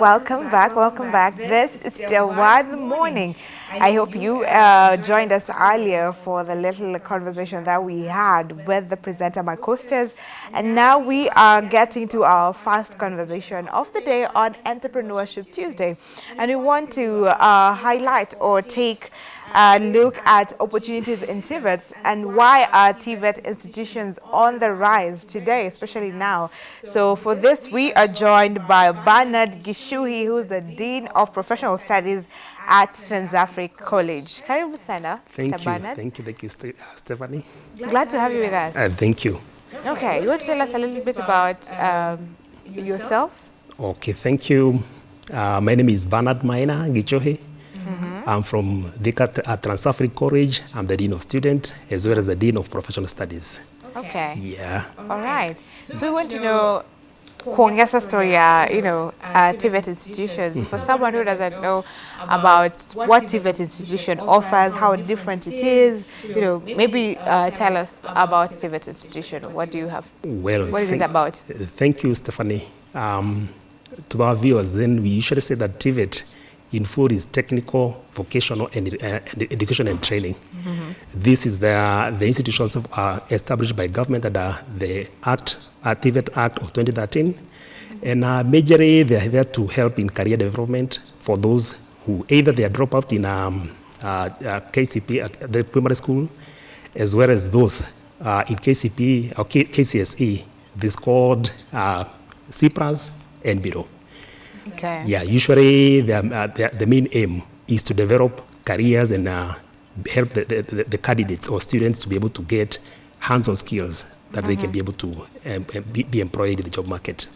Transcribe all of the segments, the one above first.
Welcome back, welcome back. This is still one morning. I hope you uh, joined us earlier for the little conversation that we had with the presenter, Mark Costas. And now we are getting to our first conversation of the day on Entrepreneurship Tuesday. And we want to uh, highlight or take uh, look at opportunities in TVETs and why are TVET institutions on the rise today, especially now. So for this, we are joined by Bernard Gichuhi, who's the Dean of Professional Studies at Transafric College. Karibu sana, Thank Mr. you. Bernard. Thank you. Thank you, uh, Stephanie. Glad to have you with us. Uh, thank you. Okay, you want to tell us a little bit about um, yourself? Okay, thank you. Uh, my name is Bernard Maina Gichuhi. I'm from Deca uh, Transafric College. I'm the Dean of Students as well as the Dean of Professional Studies. Okay. Yeah. All right. So we want to know kuongeza story ya, you know, uh, TVET institutions. For someone who doesn't know about what TVET institution offers, how different it is, you know, maybe uh, tell us about TVET institution. What do you have? Well, What is it about? Thank you, Stephanie. Um, to our viewers, then we usually say that TVET in food is technical, vocational, and, uh, education and training. This is the, the institutions of, are established by government under the Act, uh, TVET Act of 2013. And uh, majorly, they are there to help in career development for those who either they are drop out in um, uh, uh, KCPE, uh, the primary school, as well as those uh, in KCPE or K- KCSE, this called uh, CPRAS and Bureau. Okay. Yeah, usually the, uh, the, the main aim is to develop careers and uh, help the, the, the candidates or students to be able to get hands-on skills that they can be able to um, um, be, be employed in the job market.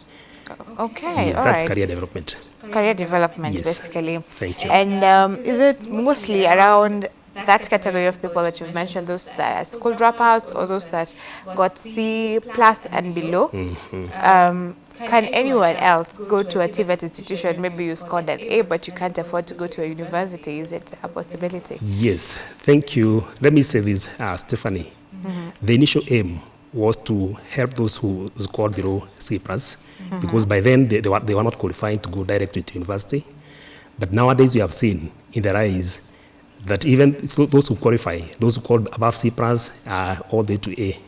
Okay. yes, that's right. career development. Career development, Yes. basically. Thank you. And um, is it mostly around that category of people that you've mentioned, those that are school dropouts or those that got C plus and below? Mm-hmm. Um, can anyone else go to a TVET institution? Maybe you scored an A, but you can't afford to go to a university. Is it a possibility? Yes, thank you. Let me say this, uh, Stephanie. The initial aim was to help those who scored below C plus, because by then they, they, were, they were not qualifying to go directly to university. But nowadays we have seen in the rise that even those who qualify, those who scored above C plus, are all the way to A.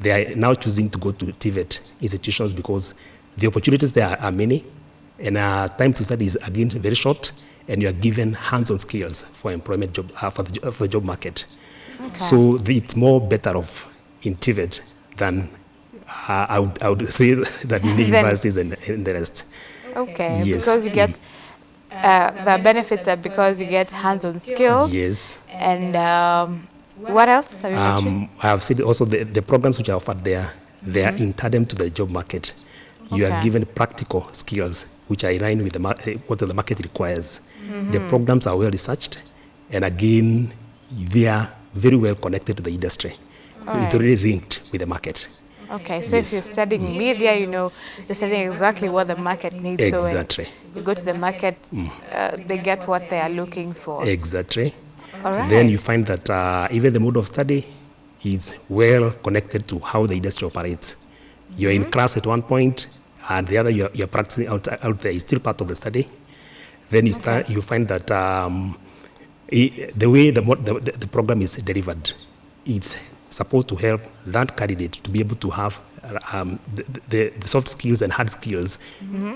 They are now choosing to go to TVET institutions because the opportunities there are, are many, and uh, time to study is again very short, and you are given hands-on skills for employment job uh, for, the, for the job market. Okay. So the, it's more better off in TVET than uh, I, would, I would say that in the universities and, and the rest. Okay, Yes. because you get uh, the benefits are because you get hands-on skills. Yes. And um, what else have you mentioned? Um, I have said also the, the programs which are offered there, they are in tandem to the job market. You Okay. are given practical skills which are in line with the eh, what the market requires. The programs are well researched, and again, they are very well connected to the industry. So Alright. it's already linked with the market. Okay, so if you're studying media, you know, you're studying exactly what the market needs. So Exactly. You go to the market, uh, they get what they are looking for. Exactly. All right. Then you find that uh, even the mode of study is well connected to how the industry operates. You're in class at one point, and the other you're, you're practicing out, out there is still part of the study. Then you start, you find that um, i- the way the, the, the program is delivered, it's supposed to help that candidate to be able to have um, the, the, soft skills and hard skills,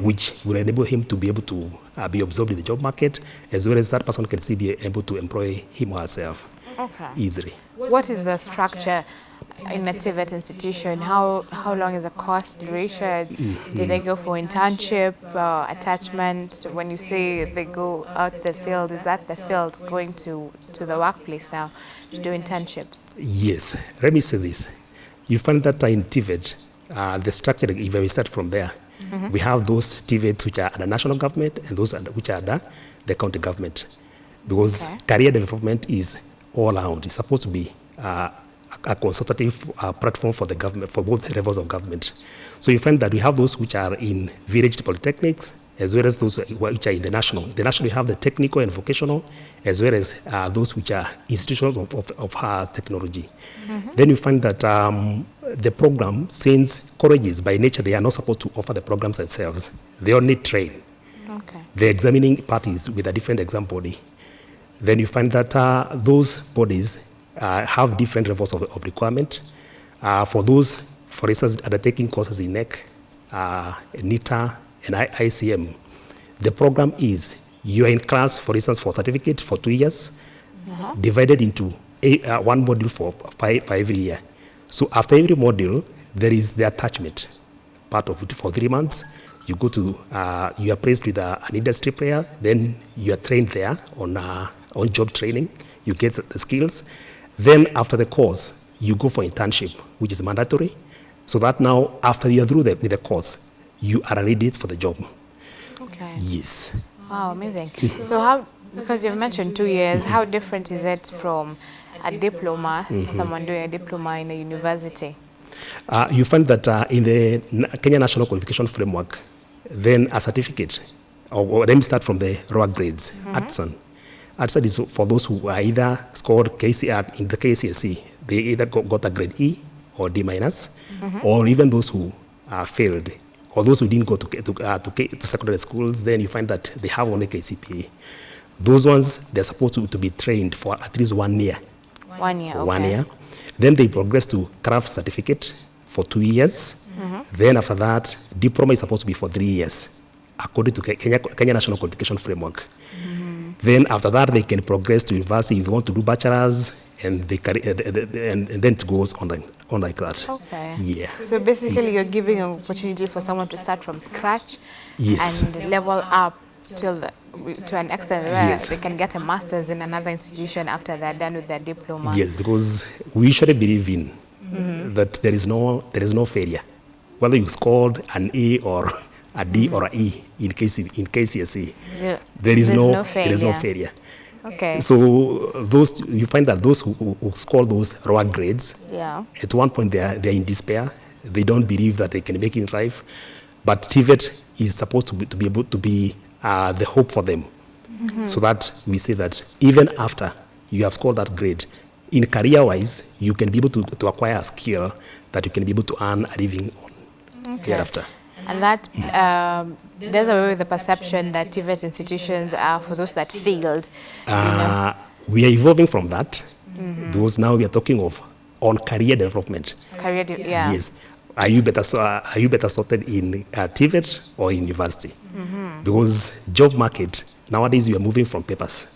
which will enable him to be able to uh, be absorbed in the job market, as well as that person can still be able to employ him or herself Okay. easily. What is the structure in a TVET institution? How how long is the course duration? Do they go for internship, uh, attachment? When you say they go out the field, is that the field going to, to the workplace now to do internships? Yes, let me say this. You find that in TVET, uh, the structure, if we start from there, mm -hmm. we have those TVETs which are the national government and those which are the, the county government. Because Okay. career development is all around. It's supposed to be uh, a consultative uh, platform for the government, for both levels of government. So you find that we have those which are in village polytechnics, as well as those which are in the national. The national, we have the technical and vocational, as well as uh, those which are institutions of, of, of higher technology. Then you find that um, the program, since colleges by nature, they are not supposed to offer the programs themselves. They only train. Okay. The examining parties with a different exam body. Then you find that uh, those bodies have different levels of, of requirement. Uh, for those, for instance, undertaking courses in NEC, uh, NITA, and I ICM, the program is you are in class, for instance, for certificate for two years, divided into a, uh, one module for, for, for every year. So after every module, there is the attachment part of it for three months. You go to, uh, you are placed with an industry player, then you are trained there on, uh, on job training. You get the skills. Then after the course, you go for internship, which is mandatory. So that now, after you are through the, with the course, you are ready for the job. Okay. Yes. Wow, amazing. so how, because you've mentioned two years, how different is it from a diploma, someone doing a diploma in a university? Uh, you find that uh, in the Kenya National Qualification Framework, then a certificate, or, or let me start from the lower grades, artisan. Artisan is for those who are either scored KC, uh, in the KCSE, they either got, a grade E or D minus, or even those who uh, failed, or those who didn't go to, to, uh, to, to secondary schools, then you find that they have only KCPA. Those ones, they're supposed to, to be trained for at least one year One year, okay. one year. Then they progress to craft certificate for two years. Then after that, diploma is supposed to be for three years, according to Kenya, Kenya National Qualification Framework. Then after that, they can progress to university if they want to do bachelor's, and they carry, uh, the- the- the- and, and then it goes on like, on like that. Okay. Yeah. So basically, you're giving an opportunity for someone to start from scratch Yes. and level up till the, to an extent where Yes. they can get a master's in another institution after they're done with their diploma. Yes, because we usually believe in that there is no there is no failure, whether you scored an A or a D or a E in case in KCSE. Yeah. There is There's no, no there is no failure. Okay. So those you find that those who, who score those lower grades, yeah. at one point they are, they are in despair. They don't believe that they can make it in life. But TVET is supposed to be, to be able to be uh, the hope for them. So that we say that even after you have scored that grade, in career-wise, you can be able to, to acquire a skill that you can be able to earn a living on okay. thereafter. And that um, does away with the perception that TVET institutions are for those that failed. you know. Uh, we are evolving from that because now we are talking of on career development. Career, de- yeah. Yes. Are you better, so- uh, are you better sorted in uh, TVET or in university? Because job market, nowadays you are moving from papers.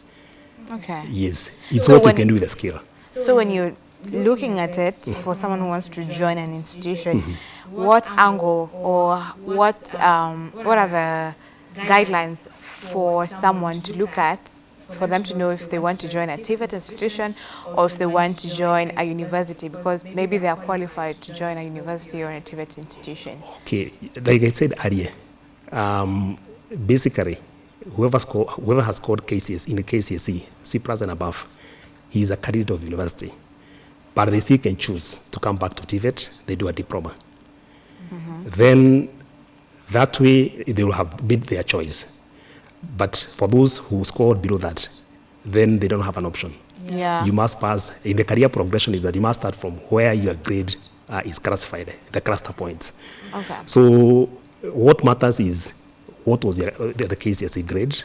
Okay. Yes. It's So what you can do with a skill. So when you're looking at it for someone who wants to join an institution, what angle or what um, what are the guidelines for someone to look at for them to know if they want to join a TVET institution or if they want to join a university because maybe they are qualified to join a university or a TVET institution. Okay, like I said earlier, um, basically, whoever, score, whoever has scored KCS in the KCSE, C plus and above, he is a candidate of university. But they still can choose to come back to TVET, they do a diploma. Then that way they will have made their choice. But for those who scored below that, then they don't have an option. Yeah. You must pass, in the career progression is that you must start from where your grade uh, is classified, the cluster points. Okay. So what matters is what was the, uh, the, the KCSE grade?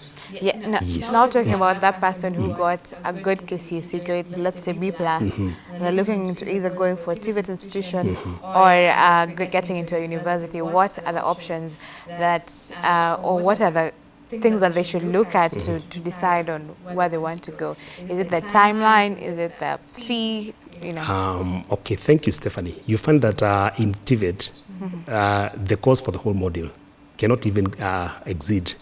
Yeah, no, Yes. now talking about that person who got a good KCSE grade, let's say B plus, Mm-hmm. and they're looking into either going for a TVET institution or uh, getting into a university. What are the options that, uh, or what are the things that they should look at to, to decide on where they want to go? Is it the timeline? Is it the fee? You know. Um, okay, thank you, Stephanie. You find that uh, in TVET, uh, the cost for the whole module cannot even uh, exceed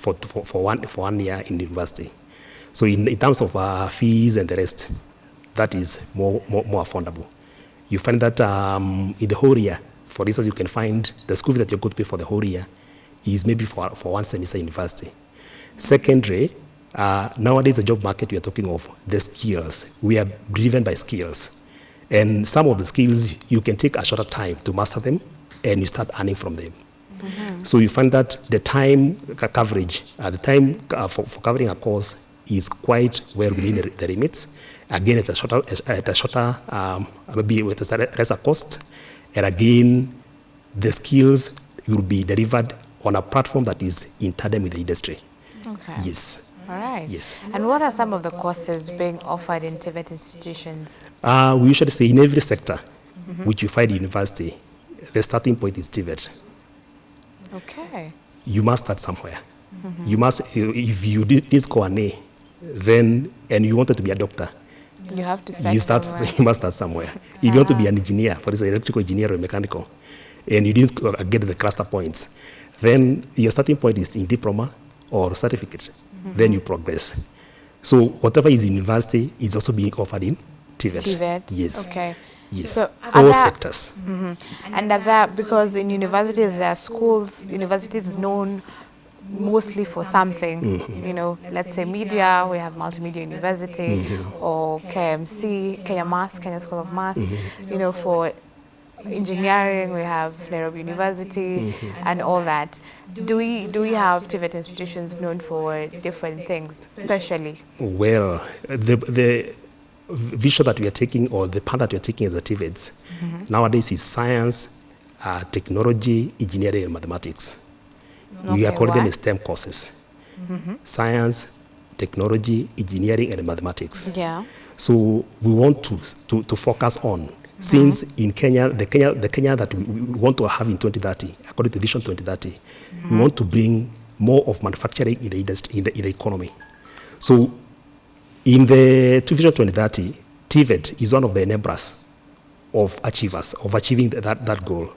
for, for, for, one, for one year in university. So in, in terms of uh, fees and the rest, that is more, more, more affordable. You find that um, in the whole year, for instance, you can find the school fee that you're going to pay for the whole year is maybe for, for one semester university. Secondary, uh, nowadays the job market we are talking of the skills. We are driven by skills. And some of the skills you can take a shorter time to master them and you start earning from them. So you find that the time coverage, uh, the time uh, for, for covering a course is quite well within the, the limits. Again, at a shorter, at a shorter um, maybe with a lesser cost. And again, the skills will be delivered on a platform that is in tandem with the industry. Okay. Yes. All right. Yes. And what are some of the courses being offered in TVET institutions? Uh, we usually say in every sector which you find in university, the starting point is TVET. Okay. You must start somewhere. You must, if you did score an then, and you wanted to be a doctor, You have to start you start somewhere. you must start somewhere. If you want to be an engineer, for example, electrical engineer or mechanical, and you didn't get the cluster points, then your starting point is in diploma or certificate. Mm-hmm. Then you progress. So whatever is in university is also being offered in TVET. TVET. Yes. Okay. Yes. So All other- sectors. And are there, because in universities there are schools, universities known mostly for something, Mm-hmm. you know, let's say media, we have Multimedia University, Mm-hmm. or KMC, Kenya Mass, Kenya School of Mass, Mm-hmm. you know, for engineering we have Nairobi University Mm-hmm. and all that. Do we, do we have TVET institutions known for different things, especially? Well, the, the vision that we are taking or the path that we are taking as the TVETs mm-hmm. nowadays is science, uh, technology, engineering, and mathematics. we are Okay, calling them? STEM courses. Mm-hmm. Science, technology, engineering, and mathematics. Yeah. So we want to, to, to focus on, mm-hmm. since in Kenya, the Kenya, the Kenya that we, we want to have in 2030, according to Vision 2030, we want to bring more of manufacturing in the industry, in the, in the economy. So in the to Vision 2030, TVET is one of the enablers of achievers, of achieving that, that goal.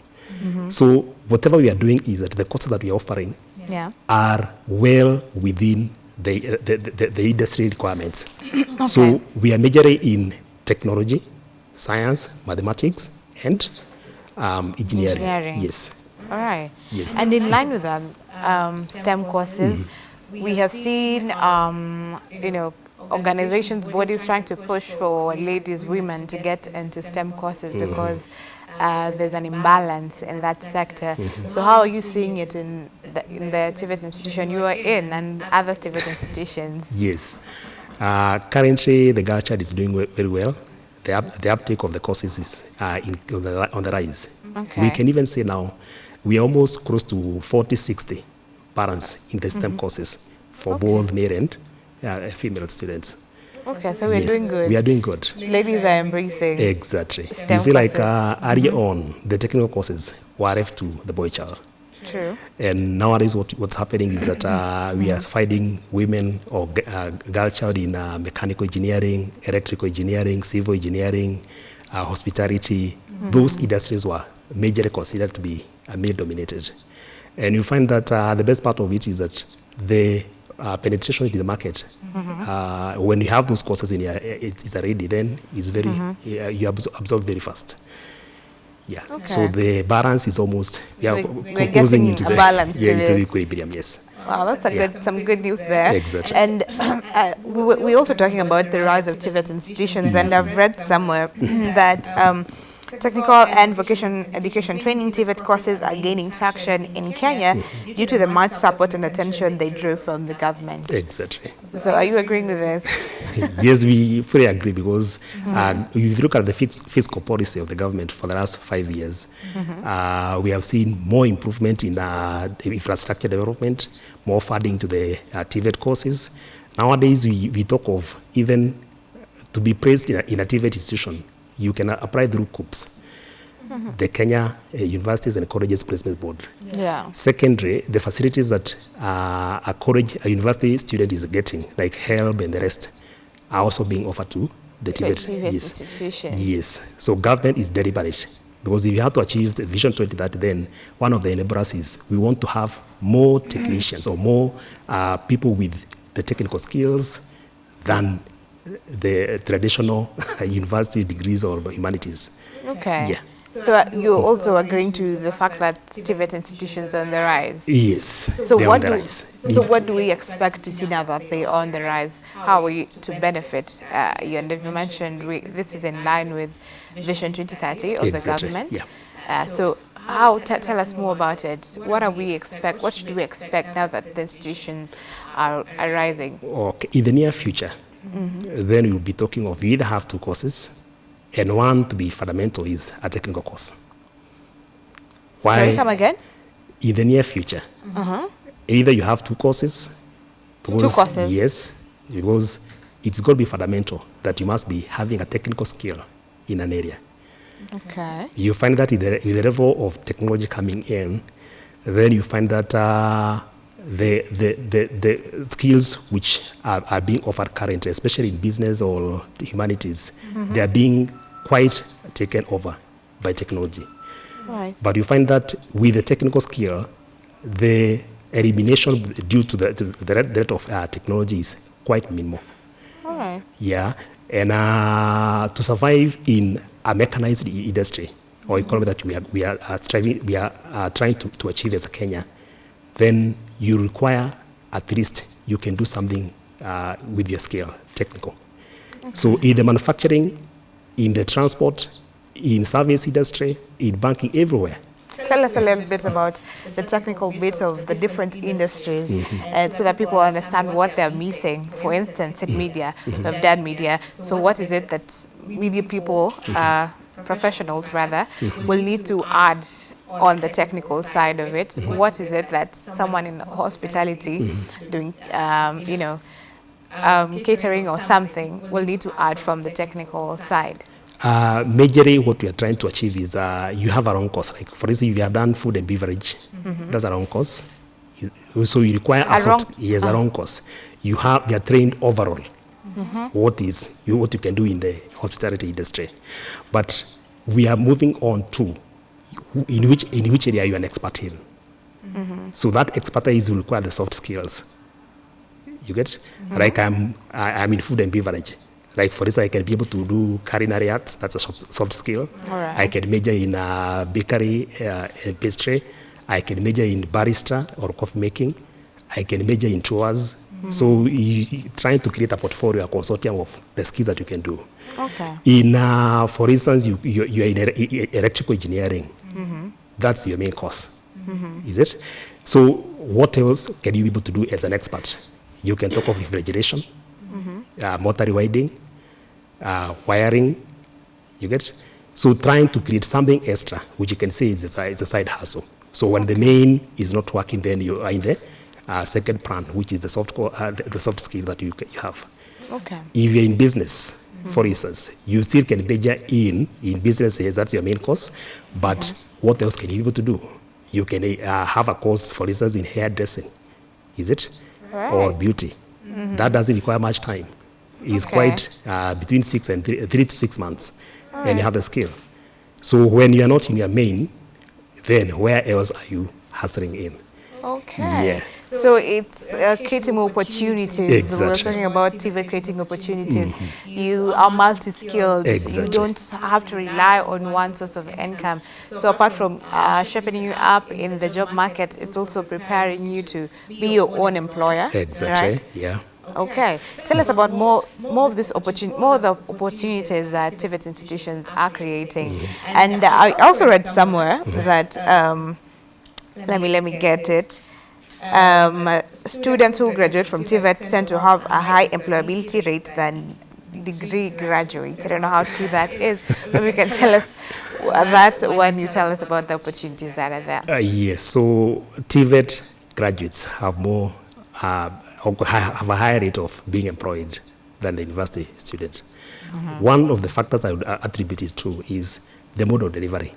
So whatever we are doing is that the courses that we are offering Yeah. are well within the, uh, the, the, the industry requirements. So we are majoring in technology, science, mathematics, and um, engineering. Engineering. Yes. All right. Yes. And in line with that, um, STEM courses, we have seen, um, you know, organizations, bodies trying to push for ladies, women to get into STEM courses because uh, there's an imbalance in that sector. So how are you seeing it in the, in the TVET institution you are in and other TVET institutions? Yes. Uh, currently, the girl child is doing very well. The, up, the uptake of the courses is uh, in, on, the, on the rise. Okay. We can even say now we are almost close to 40, 60 parents in the STEM courses for both male and uh, female students. Okay, so we're Yeah, doing good. We are doing good. Ladies are embracing. Exactly. STEM you see, like uh, earlier on, the technical courses were left to the boy child. True. And nowadays, what, what's happening is that uh, we are finding women or uh, girl child in uh, mechanical engineering, electrical engineering, civil engineering, uh, hospitality. Those industries were majorly considered to be uh, male dominated. And you find that uh, the best part of it is that the uh, penetration into the market, uh, when you have those courses in your, it, it's already, then it's very, uh, you absorb, absorb very fast. Yeah. Okay. So the balance is almost yeah, We're- co- we're closing getting into a the balance yeah, to into the equilibrium. Yes. Wow, that's a Yeah. good, some good news there. Exactly. And uh, we were- we're also talking about the rise of TVET institutions, and I've read somewhere that um, technical and vocation education training TVET courses are gaining traction in Kenya due to the much support and attention they drew from the government. Exactly. So, are you agreeing with this? yes, we fully agree because uh, if you look at the fiscal policy of the government for the last five years, uh, we have seen more improvement in uh, infrastructure development, more funding to the uh, TVET courses. Nowadays, we, we talk of even to be placed in a, in a TVET institution, you can apply through KUCCPS, the Kenya uh, Universities and Colleges Placement Board. Yeah. Secondary, the facilities that uh, a college, a university student is getting, like help and the rest, are also being offered to the To TVET. TVET yes. institution. Yes. So government is deliberate. Because if you have to achieve the Vision 2030, then one of the enablers is we want to have more technicians or more uh, people with the technical skills than the traditional university degrees or humanities. Okay. Yeah. So, uh, you're also agreeing to the fact that TVET institutions are on the rise? Yes. So what the do rise. so what do we expect to see now that they are on the rise? How are we to benefit? Uh, you and you mentioned we, this is in line with Vision 2030 of the Exactly, government. yeah. Uh, so how t- tell us more about it? What are we expect? What should we expect now that the institutions are, are rising? Okay, in the near future, then you'll be talking of you either have two courses, and one to be fundamental is a technical course. So Sorry, come again. in the near future, uh -huh. either you have two courses. because- courses? Yes, because it's going to be fundamental that you must be having a technical skill in an area. Okay. You find that with the, with the level of technology coming in, then you find that uh, the, the, the, the skills which are, are being offered currently, especially in business or humanities, they are being quite taken over by technology. Right. But you find that with the technical skill, the elimination due to the, to the rate- of uh, technology is quite minimal. All right. Yeah, and uh, to survive in a mechanized industry or economy that we are, we are uh, striving, we are uh, trying to, to achieve as a Kenya, then you require at least you can do something uh, with your skill, technical. So in the manufacturing, in the transport, in service industry, in banking, everywhere. Tell us a little bit about the technical bits of the different industries and so that people understand what they're missing. For instance, in mm-hmm. media, mm-hmm. we've done media. So what is it that media people, uh, professionals rather, will need to add on the technical side of it? What is it that someone in hospitality doing, um, you know, um, catering or something will need to add from the technical side? Uh, majorly, what we are trying to achieve is uh, you have a wrong course. Like, for instance, if you have done food and beverage, that's a wrong course. You- So you require a, A soft, wrong- yes, a wrong course. You have you are trained overall. What is you what you can do in the hospitality industry, but we are moving on to who- in which in which area you are an expert in. Mm -hmm. So that expertise will require the soft skills. You get Mm -hmm. like I'm I, I'm in food and beverage. Like for instance, I can be able to do culinary arts. That's a soft, soft skill. Right. I can major in uh, bakery uh, and pastry. I can major in barista or coffee making. I can major in tours. So you, trying to create a portfolio, a consortium of the skills that you can do. Okay. In, uh, for instance, you, you, you are in e- electrical engineering. That's your main course, is it? So what else can you be able to do as an expert? You can talk of refrigeration, uh, motor rewinding, uh, wiring, you get? So trying to create something extra, which you can say is a, side- is a side hustle. So when the main is not working, then you are in the uh, second plan, which is the soft, co- uh, the the soft skill that you, you have. Okay. If you're in business, for instance, you still can major in in business. Yes, that's your main course. But what else can you be able to do? You can uh, have a course, for instance, in hairdressing, is it, or Right. beauty? That doesn't require much time. It's Okay. quite uh, between six and three, three to six months, and you have the skill. So when you are not in your main, then where else are you hustling in? Okay. Yeah. So it's uh, creating opportunities. We're Exactly. talking about TV creating opportunities. You are multi-skilled. You don't have to rely on one source of income. So apart from uh, shaping you up in the job market, it's also preparing you to be your own employer. Exactly. Right? Yeah. Okay. Tell us about more more of this opportunity, more of the opportunities that TVET institutions are creating. And I also read somewhere that um, let me let me get it. Um, students who graduate from TVET tend to have a high employability rate than degree graduates. I don't know how true that is. Maybe you can tell us that when you tell us about the opportunities that are there. Uh, yes, so TVET graduates have more, uh, have a higher rate of being employed than the university students. One of the factors I would uh, attribute it to is the mode of delivery.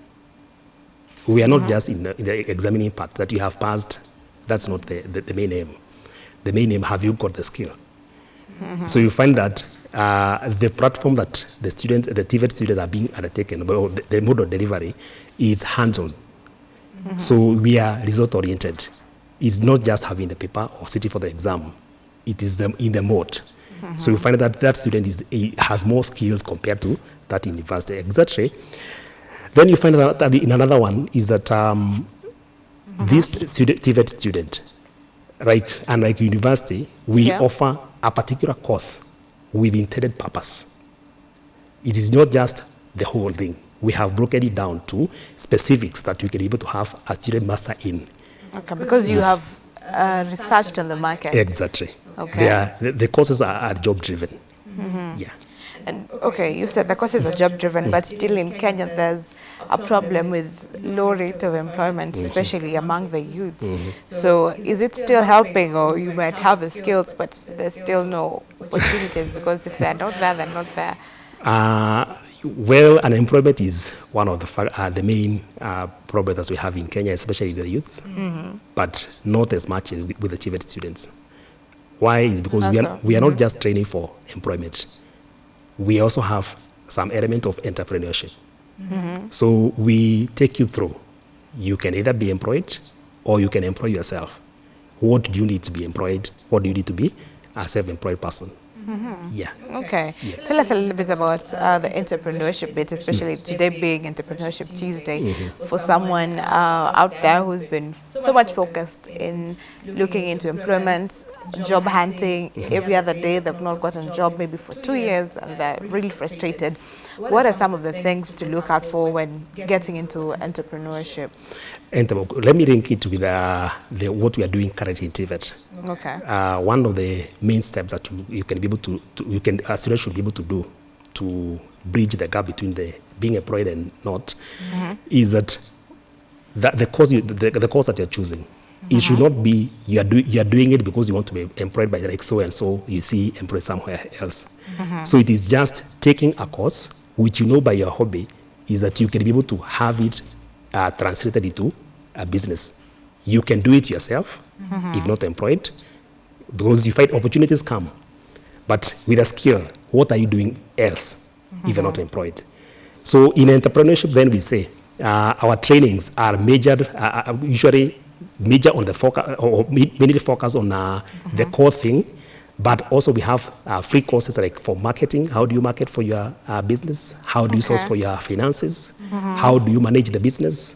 We are not just in the, in the examining part that you have passed. That's not the, the, the main aim. The main aim, have you got the skill? So you find that uh, the platform that the student, the TVET students are being undertaken, or the, the mode of delivery, is hands-on. So we are result oriented. It's not just having the paper or sitting for the exam. It is the, in the mode. So you find that that student is, has more skills compared to that university. Exactly. Then you find that, that in another one is that um, this student, TVET student, like unlike university, we Yeah. offer a particular course with intended purpose. It is not just the whole thing. We have broken it down to specifics that we can be able to have a student master in. Okay, because you Yes. have uh, researched on the market. Exactly. Okay. Are, the, the courses are, are job driven. Yeah. And okay, you said the courses are job driven, but still in Kenya there's a problem with low rate of employment, especially among the youths. So is it still helping or you might have the skills but there's still no opportunities because if they're not there, they're not there? Uh, well, unemployment is one of the, uh, the main uh, problems that we have in Kenya, especially the youths, but not as much as with, with the TVET students. Why? Is because we are, we are not just training for employment. We also have some element of entrepreneurship. Mm-hmm. So we take you through. You can either be employed or you can employ yourself. What do you need to be employed? What do you need to be a self-employed person? Yeah. Okay. Tell us a little bit about uh, the entrepreneurship bit, especially today being Entrepreneurship Tuesday, for someone uh, out there who's been so much focused in looking into employment, job hunting. Every other day they've not gotten a job, maybe for two years, and they're really frustrated. What are some of the things to look out for when getting into entrepreneurship? And uh, let me link it with uh, the, what we are doing currently in TVET. Okay. Uh, one of the main steps that you, you can be able to, to you can a student should be able to do to bridge the gap between the being employed and not is that the, the course you, the, the course that you're choosing it should not be you are, do, you are doing it because you want to be employed by like so and so you see employed somewhere else so it is just taking a course which you know by your hobby is that you can be able to have it uh, translated into a business. You can do it yourself if not employed because you find opportunities come. But with a skill what are you doing else if you're not employed? So in entrepreneurship then we say uh, our trainings are measured uh, uh, usually major on the focus or mainly focus on uh, the core thing but also we have uh, free courses like for marketing how do you market for your uh, business how do okay. you source for your finances Mm -hmm. how do you manage the business